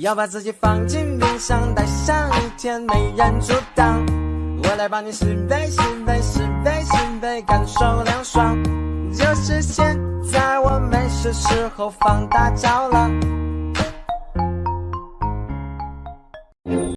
要把自己放进冰箱，待上一天没人阻挡。我来帮你，是是非非，是是非非，感受凉爽。就是现在，我没事时候放大招了。